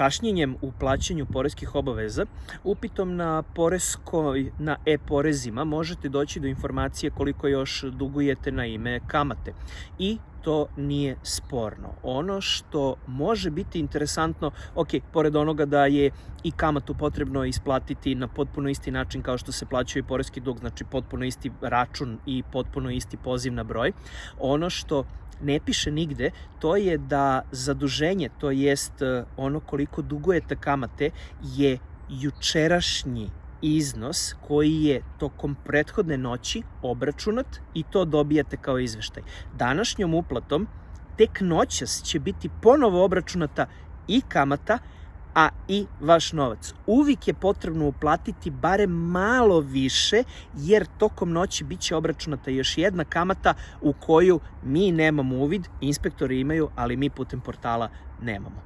kašnjenjem u plaćanju poreskih obaveza, upitom na poreskoj, na e-porezima možete doći do informacije koliko još dugujete na ime kamate. I to nije sporno. Ono što može biti interesantno, ok, pored onoga da je i kamatu potrebno isplatiti na potpuno isti način kao što se plaćaju i poreski dug, znači potpuno isti račun i potpuno isti poziv na broj, ono što ne piše nigde, to je da zaduženje, to jest e, ono koliko dugujete kamate, je jučerašnji iznos koji je tokom prethodne noći obračunat i to dobijate kao izveštaj. Današnjom uplatom tek noćas će biti ponovo obračunata i kamata, a i vaš novac. Uvijek je potrebno uplatiti bare malo više, jer tokom noći biće obračunata još jedna kamata u koju mi nemamo uvid, inspektori imaju, ali mi putem portala nemamo.